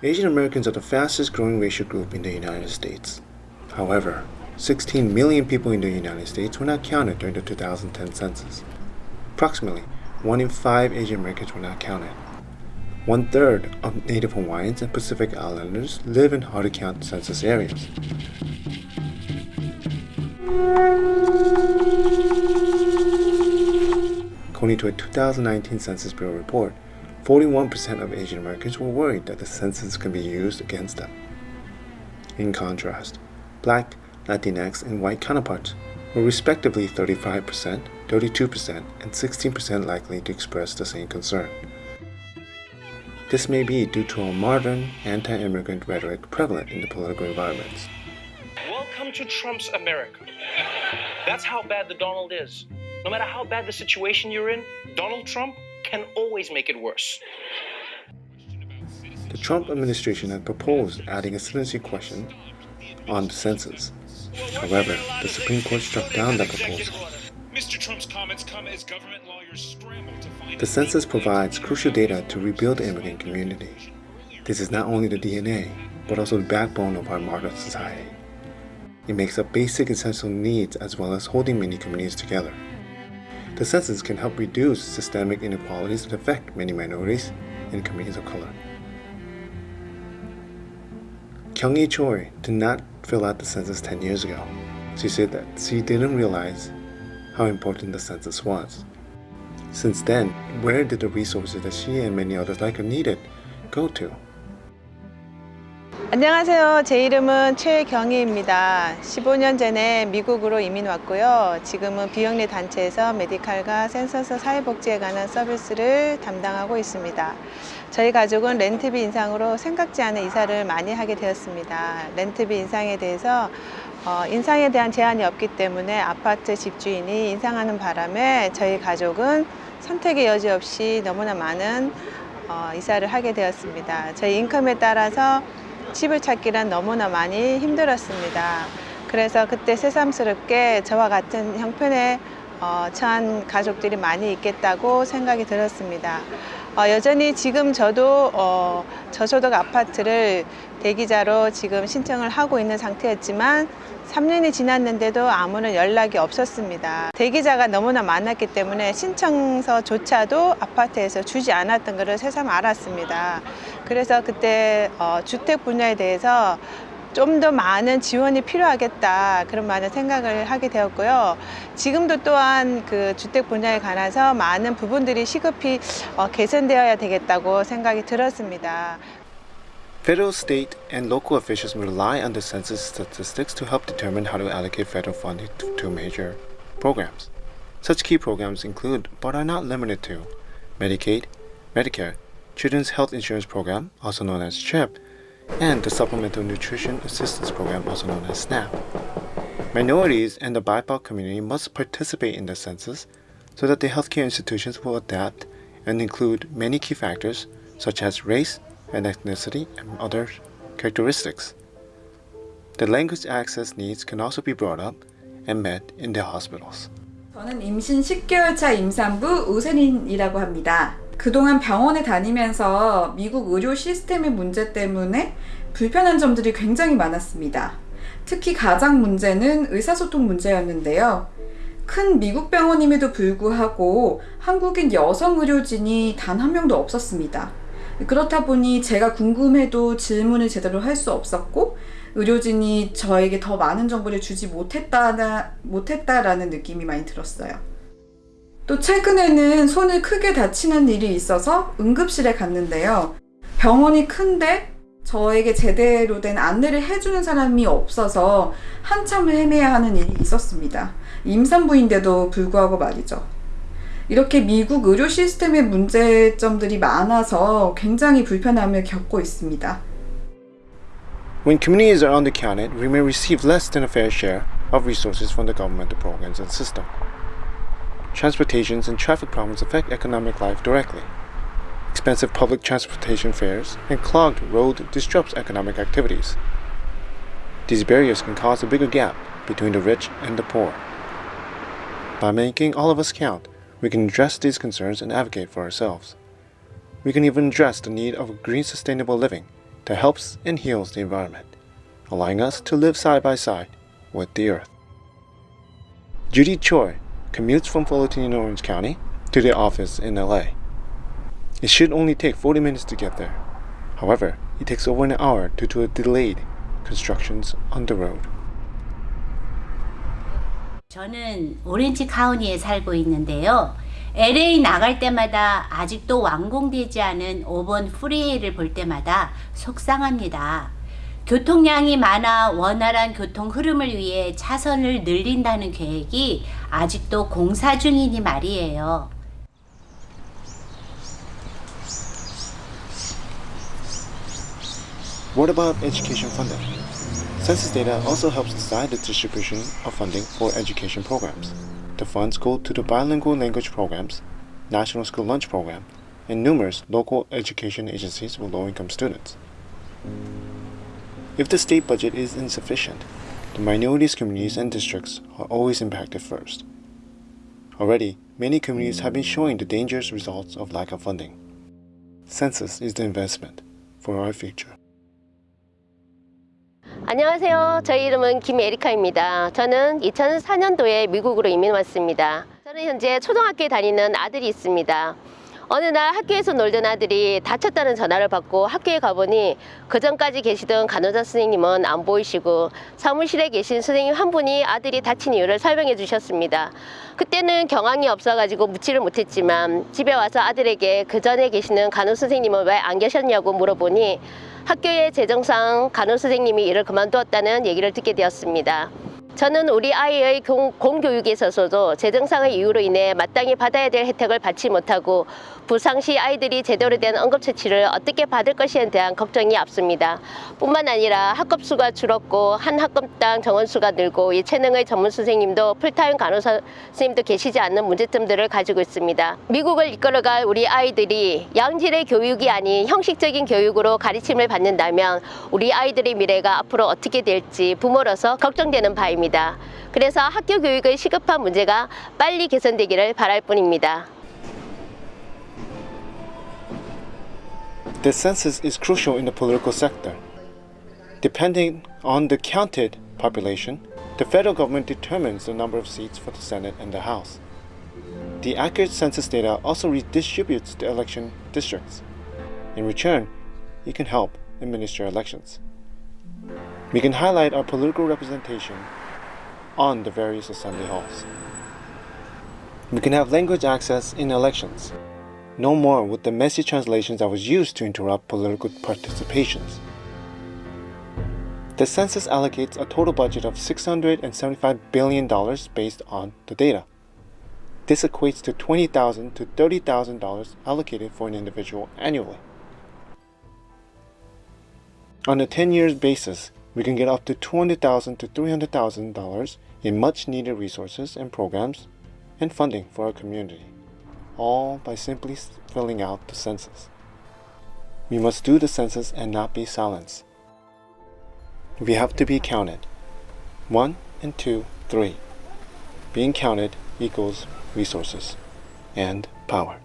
Asian Americans are the fastest growing racial group in the United States. However, 16 million people in the United States were not counted during the 2010 census. Approximately 1 in 5 Asian Americans were not counted. One third of Native Hawaiians and Pacific Islanders live in hard to count census areas. According to a 2019 Census Bureau report, 41% of Asian Americans were worried that the census could be used against them. In contrast, Black, Latinx, and white counterparts were respectively 35%, 32%, and 16% likely to express the same concern. This may be due to a modern anti-immigrant rhetoric prevalent in the political environments. Welcome to Trump's America. That's how bad the Donald is. No matter how bad the situation you're in, Donald Trump can always make it worse. The Trump administration had proposed adding a citizenship question on the census. However, the Supreme Court struck down that proposal. Mr. Trump's comments come as government lawyers scramble to find The census provides crucial data to rebuild the immigrant community. This is not only the DNA, but also the backbone of our modern society. It makes up basic essential needs as well as holding many communities together. The census can help reduce systemic inequalities that affect many minorities and communities of color. Kyung-hee Choi did not fill out the census 10 years ago. She said that she didn't realize how important the census was. Since then, where did the resources that she and many others like her needed go to? 안녕하세요. 제 이름은 최경희입니다. 15년 전에 미국으로 이민 왔고요. 지금은 비영리 단체에서 메디칼과 센서스 사회복지에 관한 서비스를 담당하고 있습니다. 저희 가족은 렌트비 인상으로 생각지 않은 이사를 많이 하게 되었습니다. 렌트비 인상에 대해서 어, 인상에 대한 제한이 없기 때문에 아파트 집주인이 인상하는 바람에 저희 가족은 선택의 여지 없이 너무나 많은 어, 이사를 하게 되었습니다. 저희 인컴에 따라서 집을 찾기란 너무나 많이 힘들었습니다. 그래서 그때 새삼스럽게 저와 같은 형편에 어, 처한 가족들이 많이 있겠다고 생각이 들었습니다. 어, 여전히 지금 저도 어, 저소득 아파트를 대기자로 지금 신청을 하고 있는 상태였지만 3년이 지났는데도 아무런 연락이 없었습니다. 대기자가 너무나 많았기 때문에 신청서조차도 아파트에서 주지 않았던 것을 새삼 알았습니다. 그래서 그때 어, 주택 분야에 대해서 좀 더 많은 지원이 필요하겠다 그런 많은 생각을 하게 되었고요. 지금도 또한 그 주택 분야에 관해서 많은 부분들이 시급히 어, 개선되어야 되겠다고 생각이 들었습니다. Federal, state, and local officials rely on the census statistics to help determine how to allocate federal funding to, major programs. Such key programs include, but are not limited to, Medicaid, Medicare, Children's Health Insurance Program, also known as CHIP, and the Supplemental Nutrition Assistance Program, also known as SNAP. Minorities and the BIPOC community must participate in the census so that the healthcare institutions will adapt and include many key factors such as race, and ethnicity and other characteristics. The language access needs can also be brought up and met in the hospitals. 저는 임신 10개월 차 임산부 우세린이라고 합니다. 그동안 병원에 다니면서 미국 의료 시스템의 문제 때문에 불편한 점들이 굉장히 많았습니다. 특히 가장 문제는 의사소통 문제였는데요. 큰 미국 병원임에도 불구하고 한국인 여성 의료진이 단 한 명도 없었습니다. 그렇다 보니 제가 궁금해도 질문을 제대로 할 수 없었고 의료진이 저에게 더 많은 정보를 주지 못했다, 못했다라는 느낌이 많이 들었어요. 또 최근에는 손을 크게 다치는 일이 있어서 응급실에 갔는데요. 병원이 큰데 저에게 제대로 된 안내를 해주는 사람이 없어서 한참을 헤매야 하는 일이 있었습니다. 임산부인데도 불구하고 말이죠. 이렇게 미국 의료 시스템의 문제점들이 많아서 굉장히 불편함을 겪고 있습니다. When communities are undercounted, we may receive less than a fair share of resources from the governmental programs and system. Transportations and traffic problems affect economic life directly. Expensive public transportation fares and clogged road disrupts economic activities. These barriers can cause a bigger gap between the rich and the poor. By making all of us count, we can address these concerns and advocate for ourselves. We can even address the need of green sustainable living that helps and heals the environment, allowing us to live side by side with the earth. Judy Choi commutes from Fullerton in Orange County to the office in LA. It should only take 40 minutes to get there. However, it takes over an hour due to delayed constructions on the road. 저는 오렌지 카운티에 살고 있는데요. LA 나갈 때마다 아직도 완공되지 않은 5번 프리웨이를 볼 때마다 속상합니다. 교통량이 많아 원활한 교통 흐름을 위해 차선을 늘린다는 계획이 아직도 공사 중이니 말이에요. If the state budget is insufficient, the minorities communities and districts are always impacted first. Already, many communities have been showing the dangerous results of lack of funding. Census is the investment for our future. 안녕하세요. 저희 이름은 김에리카입니다. 저는 2004년도에 미국으로 이민 왔습니다. 저는 현재 초등학교에 다니는 아들이 있습니다. 어느 날 학교에서 놀던 아들이 다쳤다는 전화를 받고 학교에 가보니 그 전까지 계시던 간호사 선생님은 안 보이시고 사무실에 계신 선생님 한 분이 아들이 다친 이유를 설명해 주셨습니다. 그때는 경황이 없어가지고 묻지를 못했지만 집에 와서 아들에게 그 전에 계시는 간호사 선생님은 왜 안 계셨냐고 물어보니 학교의 재정상 간호사 선생님이 일을 그만두었다는 얘기를 듣게 되었습니다. 저는 우리 아이의 공, 공교육에 있어서도 재정상의 이유로 인해 마땅히 받아야 될 혜택을 받지 못하고 부상시 아이들이 제대로 된 응급처치를 어떻게 받을 것에 대한 걱정이 앞섭니다. 뿐만 아니라 학급 수가 줄었고 한 학급당 정원 수가 늘고 이 체능의 전문 선생님도 풀타임 간호사 선생님도 계시지 않는 문제점들을 가지고 있습니다. 미국을 이끌어갈 우리 아이들이 양질의 교육이 아닌 형식적인 교육으로 가르침을 받는다면 우리 아이들의 미래가 앞으로 어떻게 될지 부모로서 걱정되는 바입 니다. 그래서 학교 교육의 시급한 문제가 빨리 개선되기를 바랄 뿐입니다. The census is crucial in the political sector. Depending on the counted population, the federal government determines the number of seats for the Senate and the House. The accurate census data also redistributes the election districts. In return, it can help administer elections. We can highlight our political representation on the various assembly halls. We can have language access in elections. No more with the messy translations that was used to interrupt political participations. The census allocates a total budget of $675 billion based on the data. This equates to $20,000 to $30,000 allocated for an individual annually. On a 10 years basis, we can get up to $200,000 to $300,000 in much needed resources and programs and funding for our community, all by simply filling out the census. We must do the census and not be silenced. We have to be counted. One and two, three. Being counted equals resources and power.